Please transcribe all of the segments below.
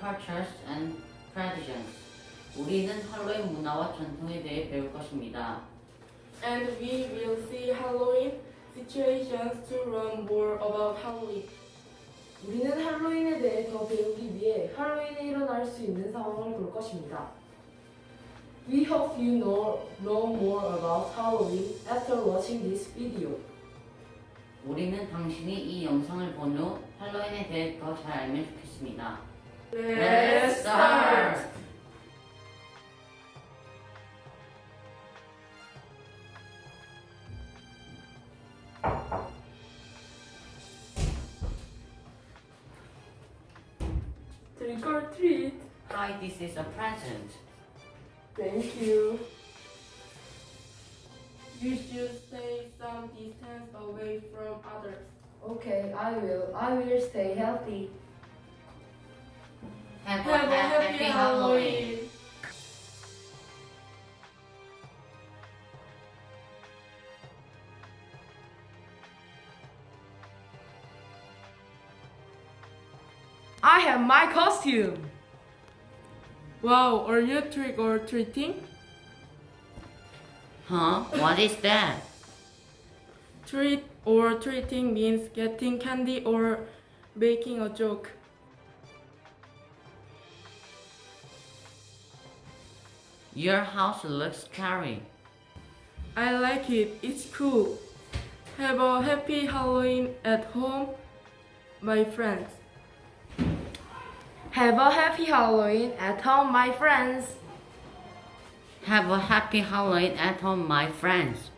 cultures and traditions. 우리는 할로윈 문화와 전통에 대해 배울 것입니다. And we will see Halloween situations to learn more about Halloween. 우리는 할로윈에 대해 더 배우기 위해 할로윈에 일어날 수 있는 상황을 볼 것입니다. We hope you know, know more about Halloween after watching this video. 우리는 당신이 이 영상을 본 후 할로윈에 대해 더 잘 알면 좋겠습니다. Let's start! Trick or treat. Hi, this is a present. Thank you. You should stay some distance away from others. Okay, I will. I will stay healthy. Have, Have a happy Halloween. I have my costume. Wow, are you trick or treating? Huh? What is that? Treat or treating means getting candy or making a joke. Your house looks scary. I like it, it's cool. Have a happy Halloween at home, my friends. Have a happy Halloween at home, my friends. Have a happy Halloween at home, my friends.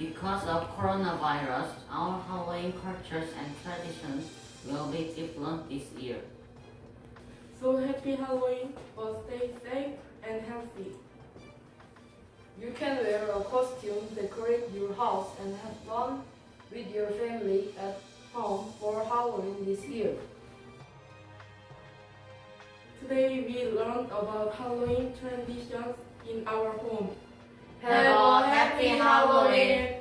Because of coronavirus, our Halloween cultures and traditions will be different this year. So happy Halloween, but stay safe and healthy. You can wear a costume, decorate your house, and have fun with your family at home for Halloween this year. Today we learned about Halloween traditions in our home. Have a happy Halloween.